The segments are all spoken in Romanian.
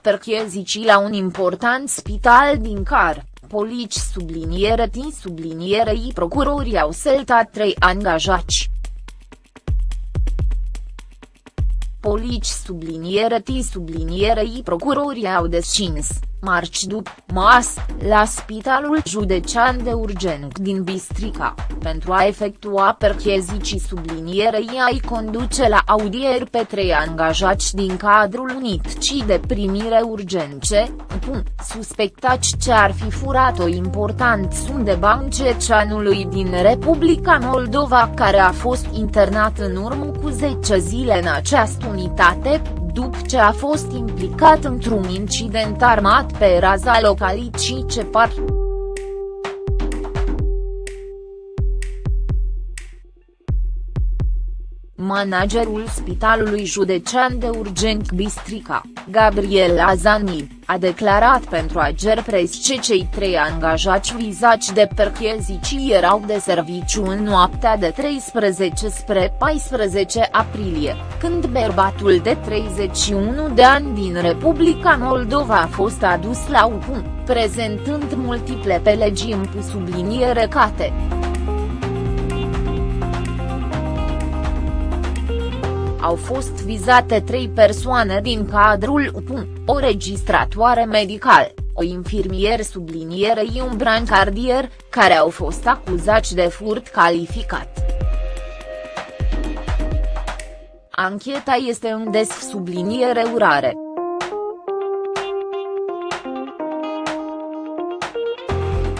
perchezicii la un important spital din Car, polici subliniere tin sublinierei procurorii au seltat trei angajați. Polici subliniere T sublinierei procurorii au descins, marci după mas, la Spitalul Județean de Urgenc din Bistrica, pentru a efectua perchezicii sublinierei ai conduce la audieri pe trei angajați din cadrul unicii de primire urgence, suspectați ce ar fi furat o important sum de bani ceceanului din Republica Moldova care a fost internat în urmă cu 10 zile în această unitate, după ce a fost implicat într-un incident armat pe raza localității Cepar. Managerul Spitalului Județean de Urgent Bistrica, Gabriel Azani, a declarat pentru Ager Press că cei trei angajați vizați de perchezici erau de serviciu în noaptea de 13 spre 14 aprilie, când bărbatul de 31 de ani din Republica Moldova a fost adus la UPU, prezentând multiple pelegi în subliniere cate. Au fost vizate trei persoane din cadrul UPU, o registratoare medical, o infirmier sublinierei un brancardier, care au fost acuzați de furt calificat. Ancheta este în des subliniere urare.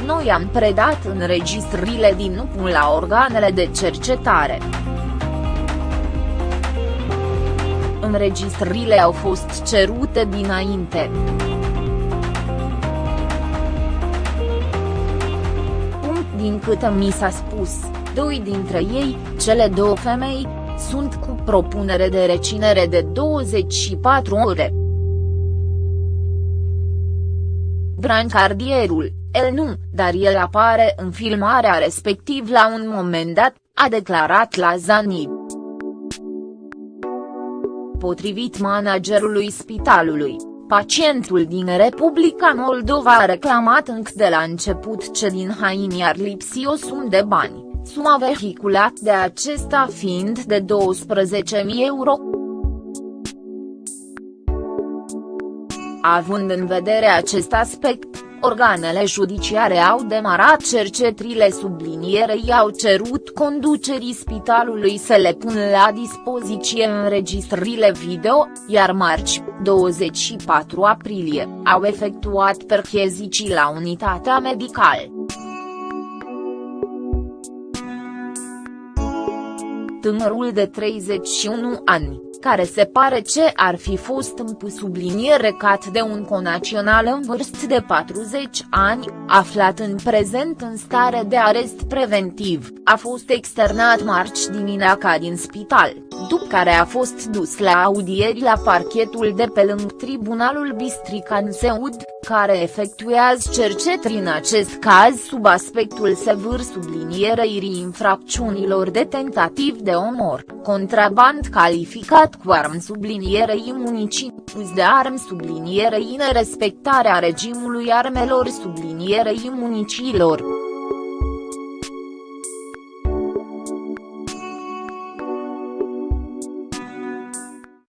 Noi am predat înregistrările din UPU la organele de cercetare. Înregistrările au fost cerute dinainte. Din câte mi s-a spus, doi dintre ei, cele două femei, sunt cu propunere de recinere de 24 ore. Brancardierul, el nu, dar el apare în filmarea respectiv la un moment dat, a declarat la Zanib. Potrivit managerului spitalului, pacientul din Republica Moldova a reclamat încă de la început ce din haini ar lipsi o sumă de bani, suma vehiculat de acesta fiind de 12.000 euro. Având în vedere acest aspect, Organele judiciare au demarat cercetrile sublinierei au cerut conducerii spitalului să le pună la dispoziție înregistrările video, iar marci, 24 aprilie, au efectuat perchezicii la unitatea medicală. Tânărul de 31 ani care se pare ce ar fi fost în subliniere cat de un conațional în vârstă de 40 ani, aflat în prezent în stare de arest preventiv, a fost externat marci dimineața din spital, după care a fost dus la audieri la parchetul de pe lângă Tribunalul Bistrican Seud, care efectuează cercetări în acest caz sub aspectul sever sublinierei infracțiunilor de tentativ de omor, contraband calificat cu arm sublinierei municii, uz de arm sublinierei nerespectarea regimului armelor sublinierei municiilor.